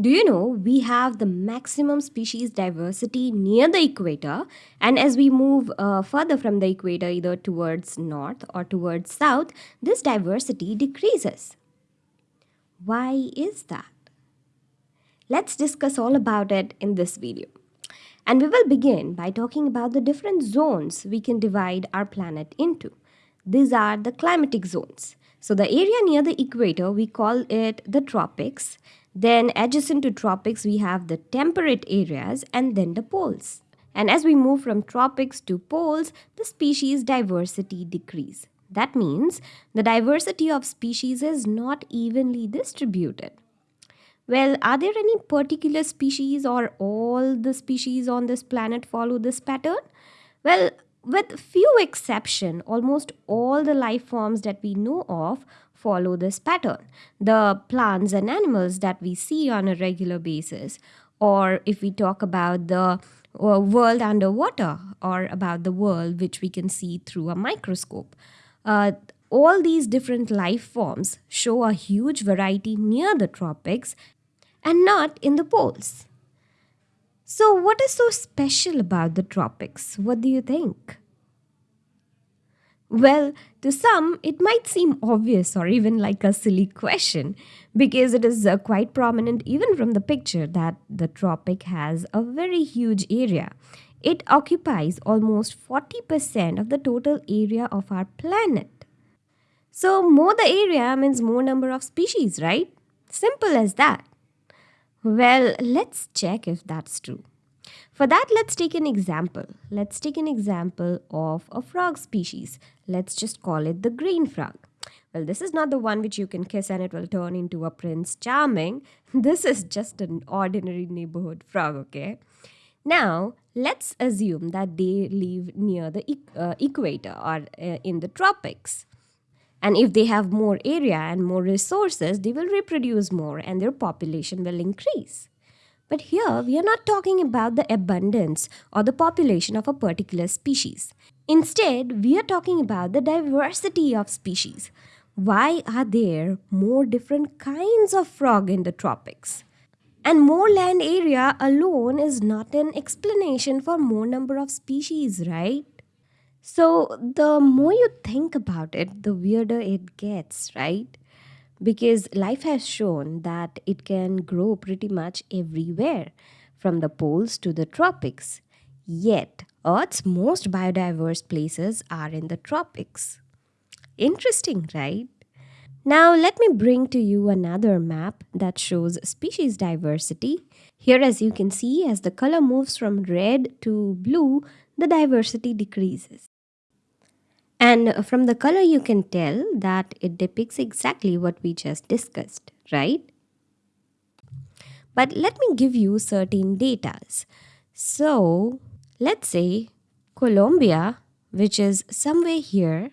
Do you know we have the maximum species diversity near the equator, and as we move uh, further from the equator, either towards north or towards south, this diversity decreases. Why is that? Let's discuss all about it in this video. And we will begin by talking about the different zones we can divide our planet into. These are the climatic zones. So the area near the equator, we call it the tropics then adjacent to tropics, we have the temperate areas and then the poles. And as we move from tropics to poles, the species diversity decrease. That means the diversity of species is not evenly distributed. Well, are there any particular species or all the species on this planet follow this pattern? Well, with few exception, almost all the life forms that we know of follow this pattern. The plants and animals that we see on a regular basis, or if we talk about the uh, world underwater or about the world which we can see through a microscope. Uh, all these different life forms show a huge variety near the tropics and not in the poles. So, what is so special about the tropics? What do you think? Well, to some, it might seem obvious or even like a silly question because it is uh, quite prominent even from the picture that the tropic has a very huge area. It occupies almost 40% of the total area of our planet. So, more the area means more number of species, right? Simple as that. Well, let's check if that's true. For that, let's take an example. Let's take an example of a frog species. Let's just call it the green frog. Well, this is not the one which you can kiss and it will turn into a prince charming. This is just an ordinary neighborhood frog, okay? Now, let's assume that they live near the uh, equator or uh, in the tropics. And if they have more area and more resources, they will reproduce more and their population will increase. But here we are not talking about the abundance or the population of a particular species. Instead, we are talking about the diversity of species. Why are there more different kinds of frog in the tropics? And more land area alone is not an explanation for more number of species, right? So the more you think about it, the weirder it gets, right? Because life has shown that it can grow pretty much everywhere, from the poles to the tropics. Yet, Earth's most biodiverse places are in the tropics. Interesting, right? Now, let me bring to you another map that shows species diversity. Here, as you can see, as the color moves from red to blue, the diversity decreases. And from the color you can tell that it depicts exactly what we just discussed, right? But let me give you certain datas. So let's say Colombia, which is somewhere here,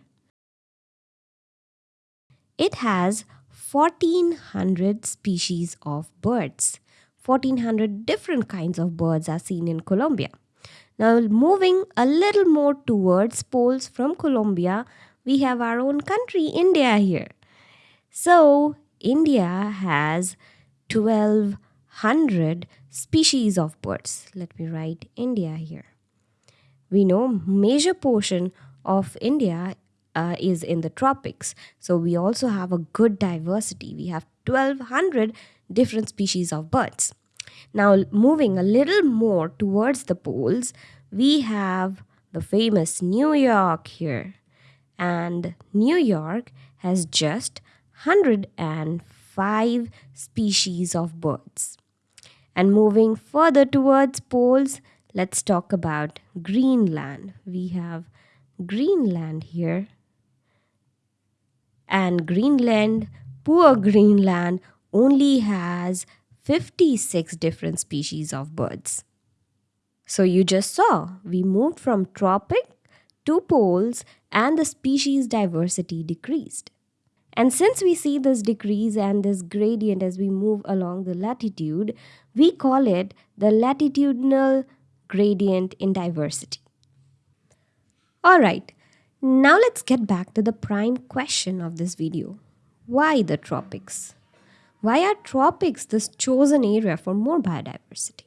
it has 1400 species of birds. 1400 different kinds of birds are seen in Colombia. Now moving a little more towards poles from Colombia, we have our own country, India here. So India has 1200 species of birds. Let me write India here. We know major portion of India uh, is in the tropics. So we also have a good diversity. We have 1200 different species of birds. Now, moving a little more towards the poles, we have the famous New York here. And New York has just 105 species of birds. And moving further towards poles, let's talk about Greenland. We have Greenland here. And Greenland, poor Greenland, only has 56 different species of birds. So you just saw, we moved from tropic to poles and the species diversity decreased. And since we see this decrease and this gradient as we move along the latitude, we call it the latitudinal gradient in diversity. Alright, now let's get back to the prime question of this video. Why the tropics? Why are tropics this chosen area for more biodiversity?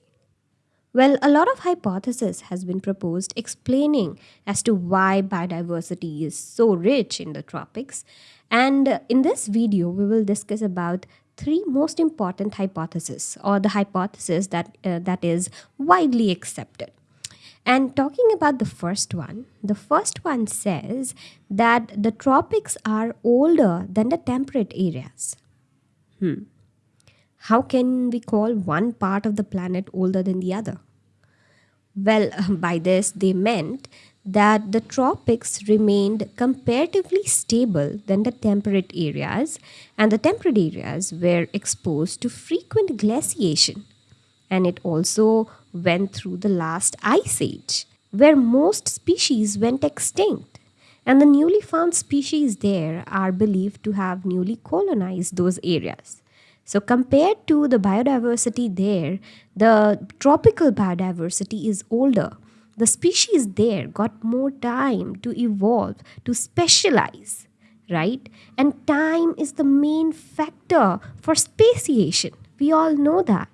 Well, a lot of hypothesis has been proposed explaining as to why biodiversity is so rich in the tropics. And in this video, we will discuss about three most important hypotheses or the hypothesis that uh, that is widely accepted. And talking about the first one, the first one says that the tropics are older than the temperate areas. Hmm. How can we call one part of the planet older than the other? Well, by this, they meant that the tropics remained comparatively stable than the temperate areas, and the temperate areas were exposed to frequent glaciation. And it also went through the last ice age, where most species went extinct. And the newly found species there are believed to have newly colonized those areas. So, compared to the biodiversity there, the tropical biodiversity is older. The species there got more time to evolve, to specialize, right? And time is the main factor for speciation. We all know that.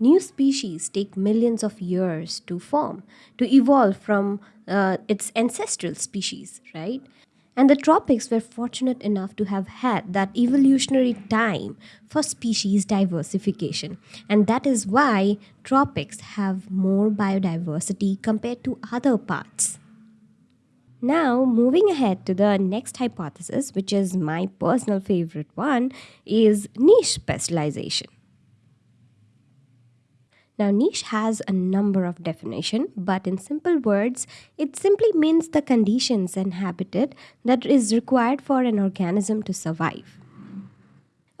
New species take millions of years to form, to evolve from uh, its ancestral species, right? And the tropics were fortunate enough to have had that evolutionary time for species diversification. And that is why tropics have more biodiversity compared to other parts. Now, moving ahead to the next hypothesis, which is my personal favorite one, is niche specialization. Now, niche has a number of definition, but in simple words, it simply means the conditions and habitat that is required for an organism to survive.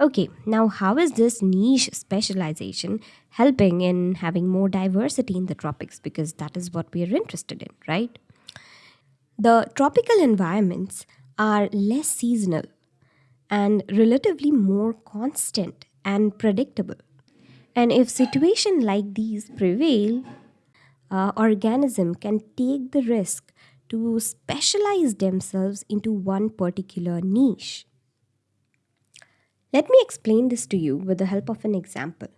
Okay, now how is this niche specialization helping in having more diversity in the tropics? Because that is what we are interested in, right? The tropical environments are less seasonal and relatively more constant and predictable. And if situation like these prevail, uh, organism can take the risk to specialize themselves into one particular niche. Let me explain this to you with the help of an example.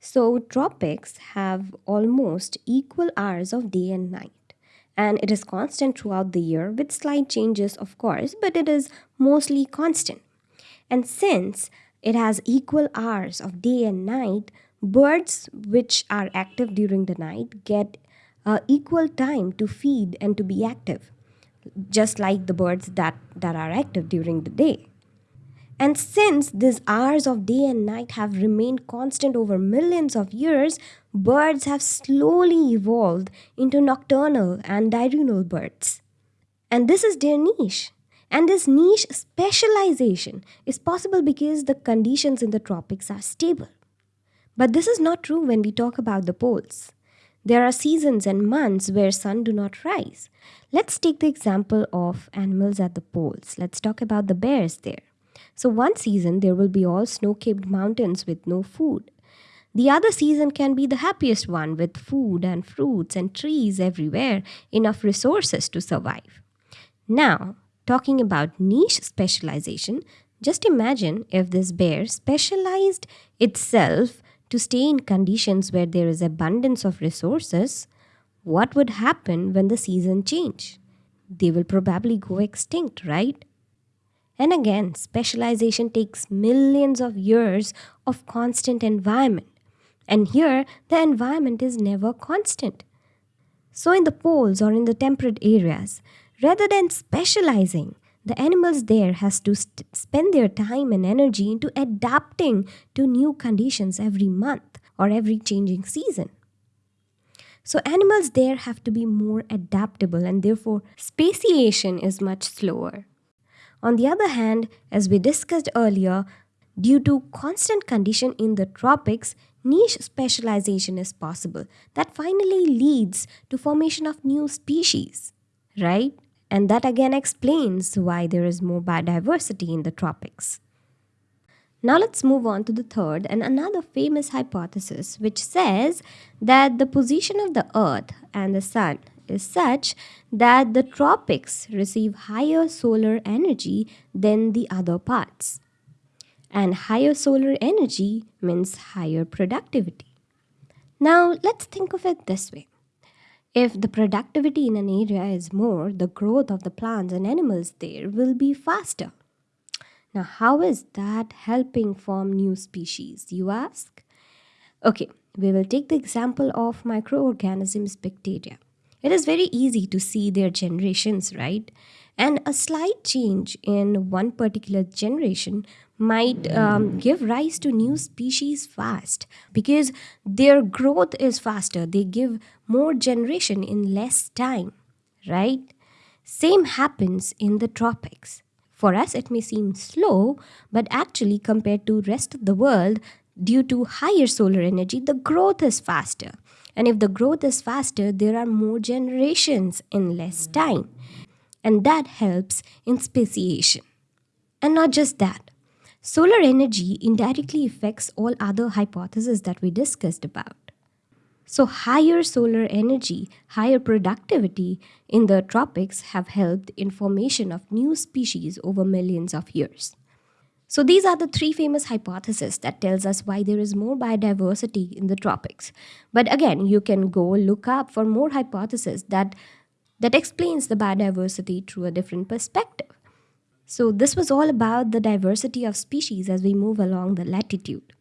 So, tropics have almost equal hours of day and night, and it is constant throughout the year with slight changes, of course, but it is mostly constant. And since it has equal hours of day and night. Birds which are active during the night get uh, equal time to feed and to be active, just like the birds that, that are active during the day. And since these hours of day and night have remained constant over millions of years, birds have slowly evolved into nocturnal and diurnal birds. And this is their niche. And this niche specialization is possible because the conditions in the tropics are stable. But this is not true when we talk about the poles. There are seasons and months where sun do not rise. Let's take the example of animals at the poles. Let's talk about the bears there. So one season there will be all snow-capped mountains with no food. The other season can be the happiest one with food and fruits and trees everywhere, enough resources to survive. Now, talking about niche specialization, just imagine if this bear specialized itself to stay in conditions where there is abundance of resources, what would happen when the season change? They will probably go extinct, right? And again, specialization takes millions of years of constant environment. And here, the environment is never constant. So, in the poles or in the temperate areas, Rather than specializing, the animals there has to spend their time and energy into adapting to new conditions every month or every changing season. So animals there have to be more adaptable and therefore speciation is much slower. On the other hand, as we discussed earlier, due to constant condition in the tropics, niche specialization is possible that finally leads to formation of new species, right? And that again explains why there is more biodiversity in the tropics. Now let's move on to the third and another famous hypothesis, which says that the position of the Earth and the Sun is such that the tropics receive higher solar energy than the other parts. and higher solar energy means higher productivity. Now, let's think of it this way. If the productivity in an area is more, the growth of the plants and animals there will be faster. Now, how is that helping form new species, you ask? Okay, we will take the example of microorganisms bacteria. It is very easy to see their generations, right? And a slight change in one particular generation might um, give rise to new species fast because their growth is faster. They give more generation in less time, right? Same happens in the tropics. For us, it may seem slow, but actually, compared to rest of the world, due to higher solar energy, the growth is faster. And if the growth is faster, there are more generations in less time. And that helps in speciation. And not just that, solar energy indirectly affects all other hypotheses that we discussed about. So, higher solar energy, higher productivity in the tropics have helped in formation of new species over millions of years. So these are the three famous hypotheses that tells us why there is more biodiversity in the tropics. But again, you can go look up for more hypotheses that that explains the biodiversity through a different perspective. So this was all about the diversity of species as we move along the latitude.